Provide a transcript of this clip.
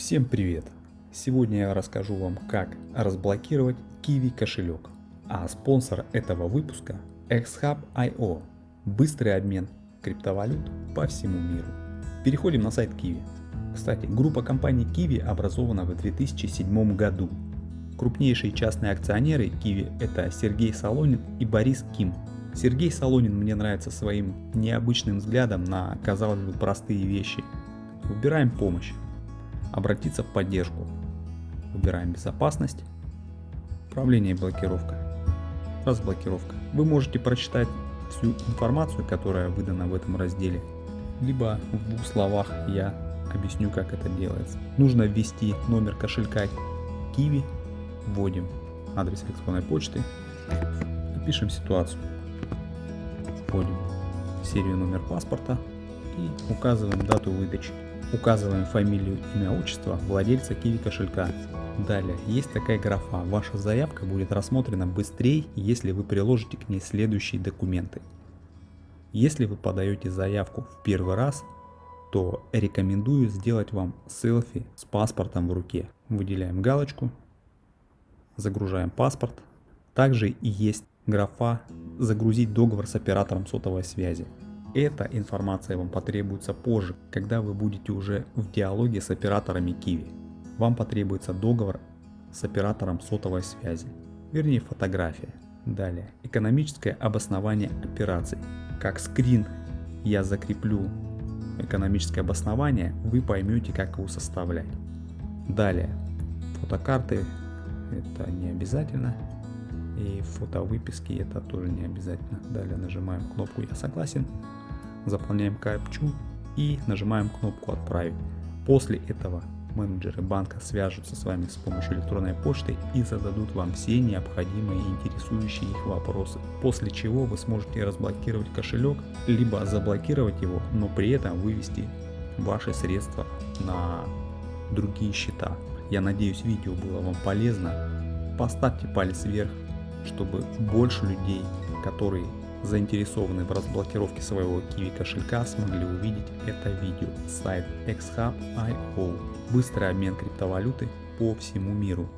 Всем привет! Сегодня я расскажу вам, как разблокировать Kiwi кошелек. А спонсор этого выпуска XHub.io – быстрый обмен криптовалют по всему миру. Переходим на сайт Kiwi. Кстати, группа компаний Kiwi образована в 2007 году. Крупнейшие частные акционеры Kiwi – это Сергей Солонин и Борис Ким. Сергей Солонин мне нравится своим необычным взглядом на, казалось бы, простые вещи. Выбираем помощь обратиться в поддержку. Выбираем безопасность, управление и блокировка, разблокировка. Вы можете прочитать всю информацию, которая выдана в этом разделе, либо в двух словах я объясню, как это делается. Нужно ввести номер кошелька Kiwi, вводим адрес электронной почты, напишем ситуацию, вводим серию номер паспорта и указываем дату выдачи. Указываем фамилию, имя, отчество владельца Kiwi кошелька. Далее, есть такая графа, ваша заявка будет рассмотрена быстрее, если вы приложите к ней следующие документы. Если вы подаете заявку в первый раз, то рекомендую сделать вам селфи с паспортом в руке. Выделяем галочку, загружаем паспорт. Также и есть графа «Загрузить договор с оператором сотовой связи». Эта информация вам потребуется позже, когда вы будете уже в диалоге с операторами Kiwi. Вам потребуется договор с оператором сотовой связи, вернее фотография. Далее, экономическое обоснование операций. Как скрин я закреплю экономическое обоснование, вы поймете, как его составлять. Далее, фотокарты это не обязательно. И фотовыписки это тоже не обязательно. Далее нажимаем кнопку «Я согласен» заполняем капчу и нажимаем кнопку «Отправить». После этого менеджеры банка свяжутся с вами с помощью электронной почты и зададут вам все необходимые и интересующие их вопросы. После чего вы сможете разблокировать кошелек, либо заблокировать его, но при этом вывести ваши средства на другие счета. Я надеюсь видео было вам полезно. Поставьте палец вверх, чтобы больше людей, которые заинтересованные в разблокировке своего Kiwi кошелька смогли увидеть это видео. Сайт xhub.io. Быстрый обмен криптовалюты по всему миру.